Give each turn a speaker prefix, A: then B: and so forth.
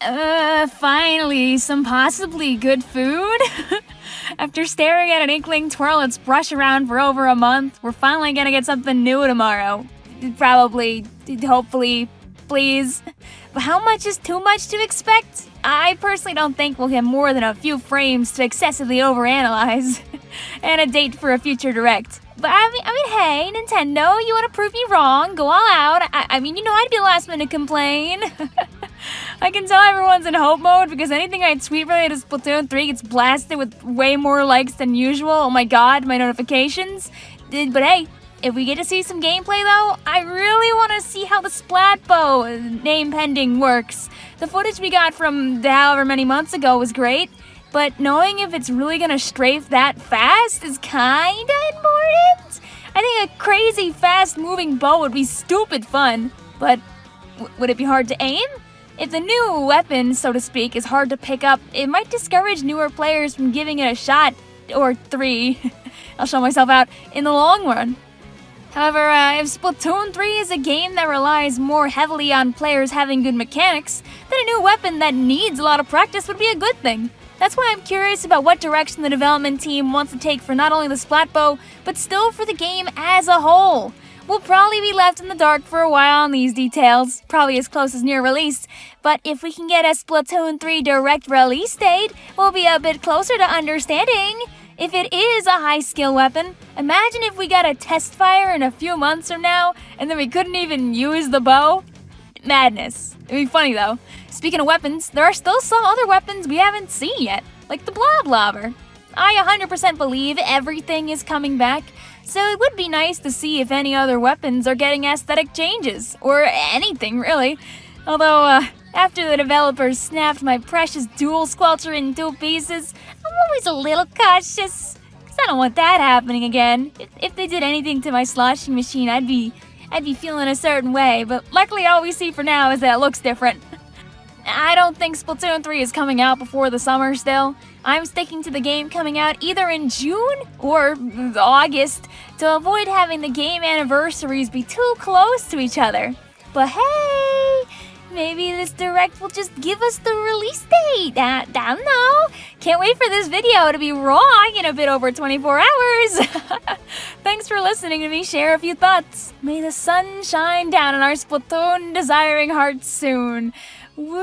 A: Uh, finally, some possibly good food? After staring at an inkling twirl its brush around for over a month, we're finally gonna get something new tomorrow. Probably, hopefully, please. But how much is too much to expect? I personally don't think we'll get more than a few frames to excessively overanalyze. and a date for a future direct. But I mean, I mean, hey, Nintendo, you want to prove me wrong? Go all out. I, I mean, you know I'd be the last one to complain. I can tell everyone's in hope mode because anything I tweet related to Splatoon 3 gets blasted with way more likes than usual. Oh my god, my notifications. Eh, but hey, if we get to see some gameplay though, I really want to see how the Splatbow name pending works. The footage we got from however many months ago was great, but knowing if it's really gonna strafe that fast is kinda important. I think a crazy fast moving bow would be stupid fun, but would it be hard to aim? If the new weapon, so to speak, is hard to pick up, it might discourage newer players from giving it a shot, or three, I'll show myself out, in the long run. However, uh, if Splatoon 3 is a game that relies more heavily on players having good mechanics, then a new weapon that needs a lot of practice would be a good thing. That's why I'm curious about what direction the development team wants to take for not only the Splatbow, but still for the game as a whole. We'll probably be left in the dark for a while on these details, probably as close as near release, but if we can get a Splatoon 3 direct release date, we'll be a bit closer to understanding. If it is a high skill weapon, imagine if we got a test fire in a few months from now and then we couldn't even use the bow. Madness. It'd be funny though. Speaking of weapons, there are still some other weapons we haven't seen yet, like the Bloblobber. I 100% believe everything is coming back, so it would be nice to see if any other weapons are getting aesthetic changes, or anything really. Although, uh, after the developers snapped my precious dual squelcher in two pieces, I'm always a little cautious. Cause I don't want that happening again. If, if they did anything to my sloshing machine, I'd be I'd be feeling a certain way, but luckily all we see for now is that it looks different. I don't think Splatoon 3 is coming out before the summer still. I'm sticking to the game coming out either in June or August to avoid having the game anniversaries be too close to each other. But hey, maybe this direct will just give us the release date. I, I don't know. Can't wait for this video to be raw in a bit over 24 hours. Thanks for listening to me share a few thoughts. May the sun shine down on our Splatoon desiring hearts soon. Woo!